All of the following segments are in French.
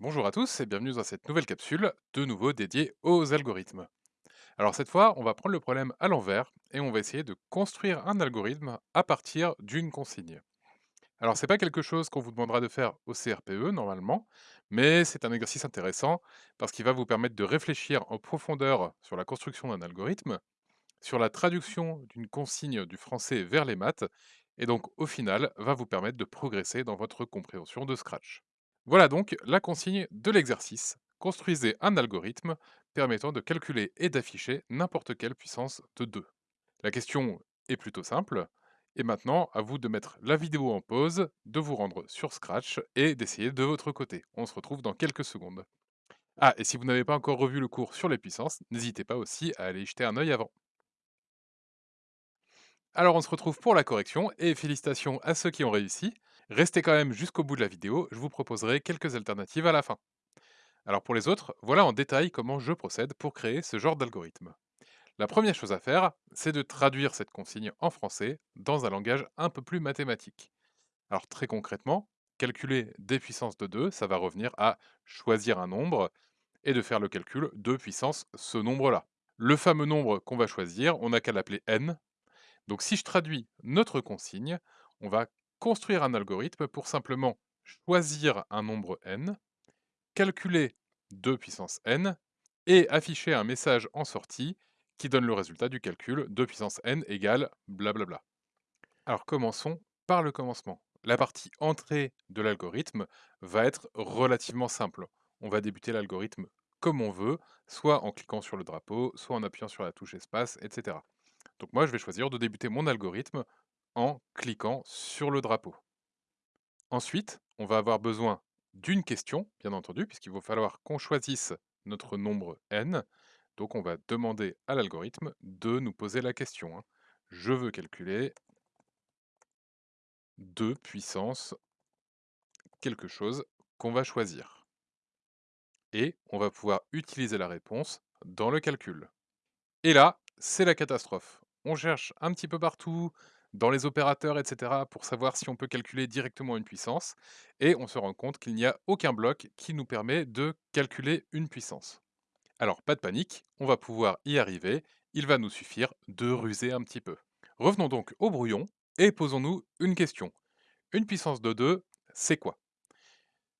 Bonjour à tous et bienvenue dans cette nouvelle capsule, de nouveau dédiée aux algorithmes. Alors cette fois, on va prendre le problème à l'envers et on va essayer de construire un algorithme à partir d'une consigne. Alors c'est pas quelque chose qu'on vous demandera de faire au CRPE normalement, mais c'est un exercice intéressant parce qu'il va vous permettre de réfléchir en profondeur sur la construction d'un algorithme, sur la traduction d'une consigne du français vers les maths, et donc au final va vous permettre de progresser dans votre compréhension de Scratch. Voilà donc la consigne de l'exercice. Construisez un algorithme permettant de calculer et d'afficher n'importe quelle puissance de 2. La question est plutôt simple, et maintenant à vous de mettre la vidéo en pause, de vous rendre sur Scratch et d'essayer de votre côté. On se retrouve dans quelques secondes. Ah, et si vous n'avez pas encore revu le cours sur les puissances, n'hésitez pas aussi à aller y jeter un œil avant. Alors on se retrouve pour la correction, et félicitations à ceux qui ont réussi. Restez quand même jusqu'au bout de la vidéo, je vous proposerai quelques alternatives à la fin. Alors pour les autres, voilà en détail comment je procède pour créer ce genre d'algorithme. La première chose à faire, c'est de traduire cette consigne en français dans un langage un peu plus mathématique. Alors très concrètement, calculer des puissances de 2, ça va revenir à choisir un nombre et de faire le calcul de puissance ce nombre-là. Le fameux nombre qu'on va choisir, on n'a qu'à l'appeler n. Donc si je traduis notre consigne, on va construire un algorithme pour simplement choisir un nombre n, calculer 2 puissance n, et afficher un message en sortie qui donne le résultat du calcul 2 puissance n égale blablabla. Alors commençons par le commencement. La partie entrée de l'algorithme va être relativement simple. On va débuter l'algorithme comme on veut, soit en cliquant sur le drapeau, soit en appuyant sur la touche espace, etc. Donc moi, je vais choisir de débuter mon algorithme en cliquant sur le drapeau. Ensuite, on va avoir besoin d'une question, bien entendu, puisqu'il va falloir qu'on choisisse notre nombre n. Donc on va demander à l'algorithme de nous poser la question. hein. Je veux calculer 2 puissance quelque chose qu'on va choisir. Et on va pouvoir utiliser la réponse dans le calcul. Et là, c'est la catastrophe. On cherche un petit peu partout, dans les opérateurs, etc., pour savoir si on peut calculer directement une puissance, et on se rend compte qu'il n'y a aucun bloc qui nous permet de calculer une puissance. Alors, pas de panique, on va pouvoir y arriver, il va nous suffire de ruser un petit peu. Revenons donc au brouillon, et posons-nous une question. Une puissance de 2, c'est quoi?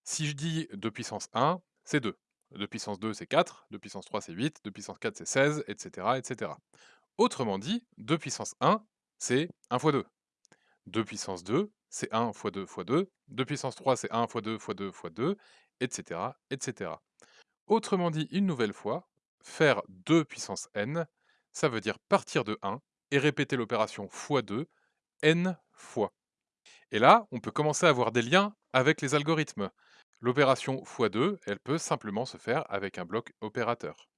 Si je dis 2 puissance 1, c'est 2. 2 puissance 2, c'est 4. 2 puissance 3, c'est 8. 2 puissance 4, c'est 16, etc., etc. Autrement dit, 2 puissance 1, c'est 1 fois 2. 2 puissance 2, c'est 1 fois 2 fois 2. 2 puissance 3, c'est 1 fois 2 fois 2 fois 2, etc., etc. Autrement dit, une nouvelle fois, faire 2 puissance n, ça veut dire partir de 1 et répéter l'opération fois 2 n fois. Et là, on peut commencer à avoir des liens avec les algorithmes. L'opération x2, elle peut simplement se faire avec un bloc opérateur.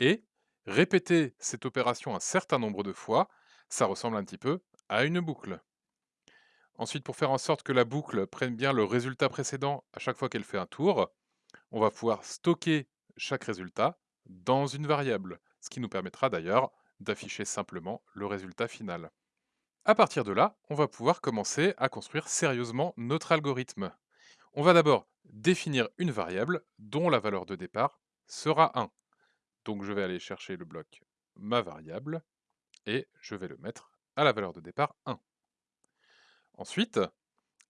Et répéter cette opération un certain nombre de fois, ça ressemble un petit peu à une boucle. Ensuite, pour faire en sorte que la boucle prenne bien le résultat précédent à chaque fois qu'elle fait un tour, on va pouvoir stocker chaque résultat dans une variable, ce qui nous permettra d'ailleurs d'afficher simplement le résultat final. À partir de là, on va pouvoir commencer à construire sérieusement notre algorithme. On va d'abord définir une variable dont la valeur de départ sera 1. Donc je vais aller chercher le bloc ma variable et je vais le mettre à la valeur de départ 1. Ensuite,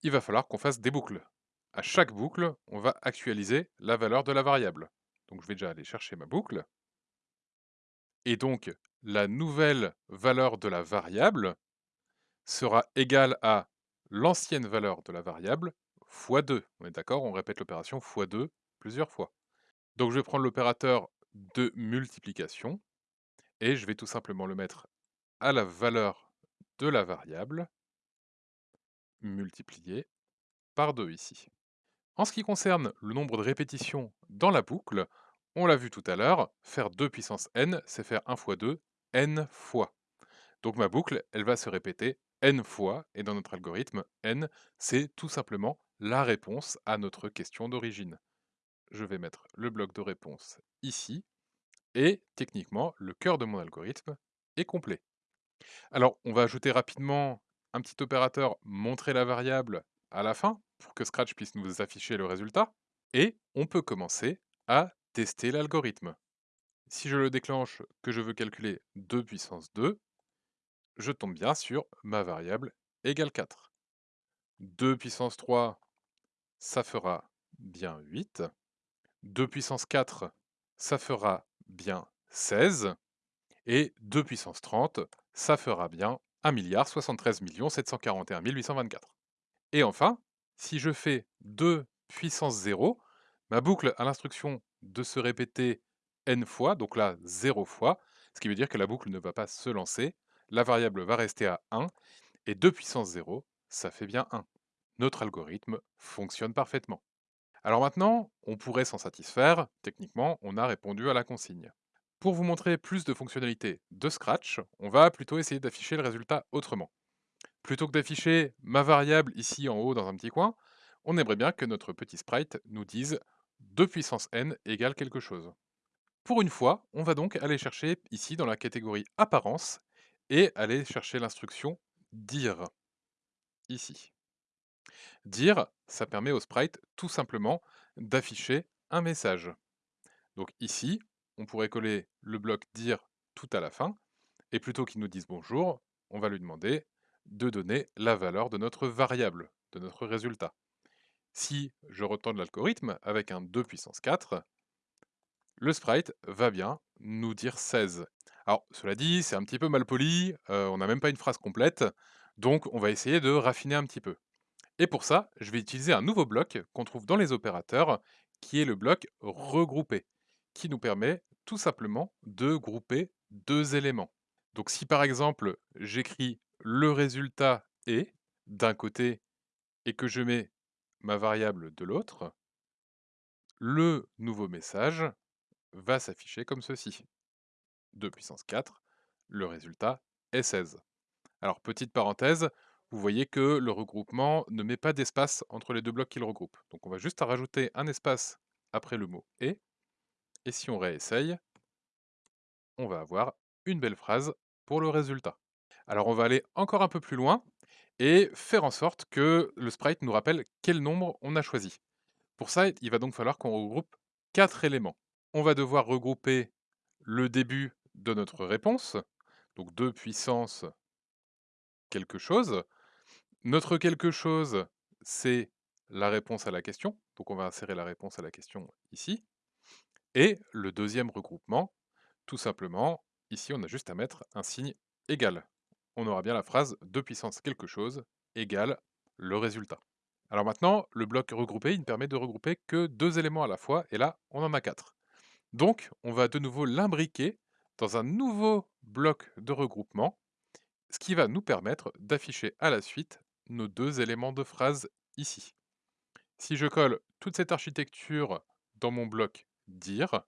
il va falloir qu'on fasse des boucles. À chaque boucle, on va actualiser la valeur de la variable. Donc je vais déjà aller chercher ma boucle. Et donc, la nouvelle valeur de la variable sera égale à l'ancienne valeur de la variable fois 2. On est d'accord On répète l'opération fois 2 plusieurs fois. Donc je vais prendre l'opérateur de multiplication et je vais tout simplement le mettre à la valeur de la variable multiplié par 2 ici. En ce qui concerne le nombre de répétitions dans la boucle, on l'a vu tout à l'heure, faire 2 puissance n, c'est faire 1 fois 2, n fois. Donc ma boucle, elle va se répéter n fois, et dans notre algorithme, n, c'est tout simplement la réponse à notre question d'origine. Je vais mettre le bloc de réponse ici, et techniquement, le cœur de mon algorithme est complet. Alors, on va ajouter rapidement un petit opérateur montrer la variable à la fin, pour que Scratch puisse nous afficher le résultat. Et on peut commencer à tester l'algorithme. Si je le déclenche, que je veux calculer 2 puissance 2, je tombe bien sur ma variable égale 4. 2 puissance 3, ça fera bien 8. 2 puissance 4, ça fera bien 16. Et 2 puissance 30, ça fera bien 1 073 741 824. Et enfin, si je fais 2 puissance 0, ma boucle a l'instruction de se répéter n fois, donc là 0 fois, ce qui veut dire que la boucle ne va pas se lancer, la variable va rester à 1, et 2 puissance 0, ça fait bien 1. Notre algorithme fonctionne parfaitement. Alors maintenant, on pourrait s'en satisfaire, techniquement, on a répondu à la consigne. Pour vous montrer plus de fonctionnalités de Scratch, on va plutôt essayer d'afficher le résultat autrement. Plutôt que d'afficher ma variable ici en haut dans un petit coin, on aimerait bien que notre petit sprite nous dise 2 puissance n égale quelque chose. Pour une fois, on va donc aller chercher ici dans la catégorie apparence et aller chercher l'instruction dire ici. Dire, ça permet au sprite tout simplement d'afficher un message. Donc ici, on pourrait coller le bloc dire tout à la fin, et plutôt qu'il nous dise bonjour, on va lui demander de donner la valeur de notre variable, de notre résultat. Si je retourne l'algorithme avec un 2 puissance 4, le sprite va bien nous dire 16. Alors, cela dit, c'est un petit peu mal poli, euh, on n'a même pas une phrase complète, donc on va essayer de raffiner un petit peu. Et pour ça, je vais utiliser un nouveau bloc qu'on trouve dans les opérateurs, qui est le bloc regrouper, qui nous permet tout simplement de grouper deux éléments. Donc si par exemple j'écris le résultat est d'un côté et que je mets ma variable de l'autre, le nouveau message va s'afficher comme ceci. 2 puissance 4, le résultat est 16. Alors petite parenthèse, vous voyez que le regroupement ne met pas d'espace entre les deux blocs qu'il regroupe. Donc on va juste rajouter un espace après le mot et, et si on réessaye, on va avoir une belle phrase pour le résultat. Alors on va aller encore un peu plus loin et faire en sorte que le sprite nous rappelle quel nombre on a choisi. Pour ça, il va donc falloir qu'on regroupe quatre éléments. On va devoir regrouper le début de notre réponse, donc 2 puissance quelque chose. Notre quelque chose, c'est la réponse à la question, donc on va insérer la réponse à la question ici. Et le deuxième regroupement, tout simplement, ici on a juste à mettre un signe égal. On aura bien la phrase 2 puissance quelque chose égale le résultat. Alors maintenant, le bloc regroupé, il ne permet de regrouper que deux éléments à la fois, et là, on en a quatre. Donc, on va de nouveau l'imbriquer dans un nouveau bloc de regroupement, ce qui va nous permettre d'afficher à la suite nos deux éléments de phrase ici. Si je colle toute cette architecture dans mon bloc dire,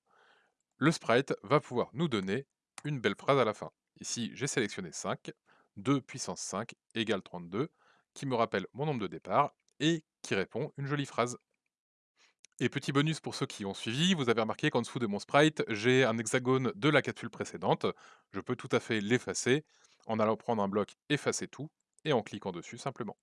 le sprite va pouvoir nous donner une belle phrase à la fin. Ici, j'ai sélectionné 5, 2 puissance 5 égale 32, qui me rappelle mon nombre de départ et qui répond une jolie phrase. Et petit bonus pour ceux qui ont suivi, vous avez remarqué qu'en dessous de mon sprite, j'ai un hexagone de la capsule précédente. Je peux tout à fait l'effacer en allant prendre un bloc effacer tout et en cliquant dessus simplement.